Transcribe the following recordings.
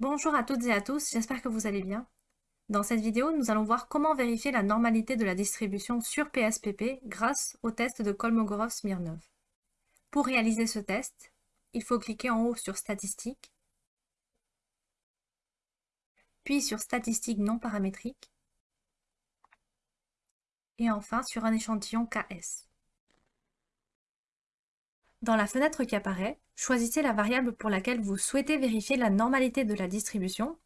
Bonjour à toutes et à tous, j'espère que vous allez bien. Dans cette vidéo, nous allons voir comment vérifier la normalité de la distribution sur PSPP grâce au test de Kolmogorov-Smirnov. Pour réaliser ce test, il faut cliquer en haut sur Statistiques, puis sur Statistiques non paramétriques, et enfin sur un échantillon KS. Dans la fenêtre qui apparaît, choisissez la variable pour laquelle vous souhaitez vérifier la normalité de la distribution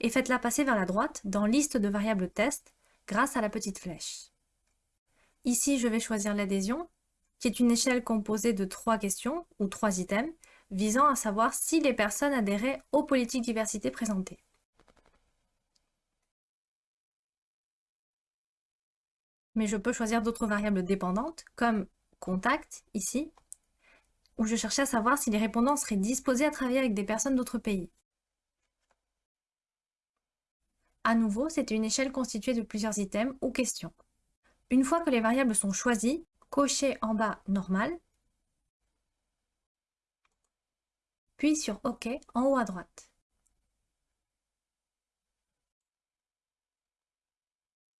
et faites-la passer vers la droite dans Liste de variables test grâce à la petite flèche. Ici, je vais choisir l'adhésion, qui est une échelle composée de trois questions ou trois items visant à savoir si les personnes adhéraient aux politiques diversité présentées. Mais je peux choisir d'autres variables dépendantes, comme contact, ici, où je cherchais à savoir si les répondants seraient disposés à travailler avec des personnes d'autres pays. À nouveau, c'était une échelle constituée de plusieurs items ou questions. Une fois que les variables sont choisies, cochez en bas Normal, puis sur OK en haut à droite.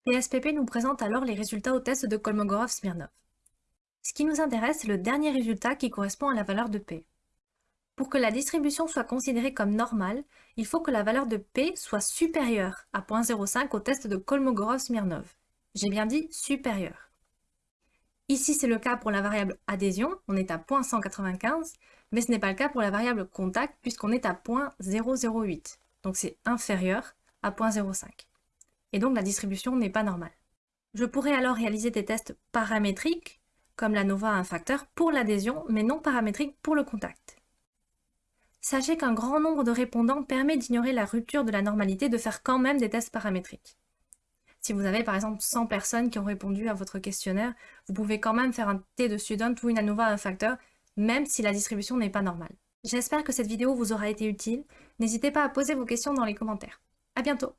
PSPP nous présente alors les résultats au test de Kolmogorov-Smirnov. Ce qui nous intéresse, c'est le dernier résultat qui correspond à la valeur de P. Pour que la distribution soit considérée comme normale, il faut que la valeur de P soit supérieure à 0.05 au test de Kolmogorov-Smirnov. J'ai bien dit supérieure. Ici, c'est le cas pour la variable adhésion, on est à 0.195, mais ce n'est pas le cas pour la variable contact puisqu'on est à 0.008. Donc c'est inférieur à 0.05. Et donc la distribution n'est pas normale. Je pourrais alors réaliser des tests paramétriques comme la NOVA un facteur pour l'adhésion, mais non paramétrique pour le contact. Sachez qu'un grand nombre de répondants permet d'ignorer la rupture de la normalité de faire quand même des tests paramétriques. Si vous avez par exemple 100 personnes qui ont répondu à votre questionnaire, vous pouvez quand même faire un T de student ou une ANOVA à un facteur, même si la distribution n'est pas normale. J'espère que cette vidéo vous aura été utile. N'hésitez pas à poser vos questions dans les commentaires. À bientôt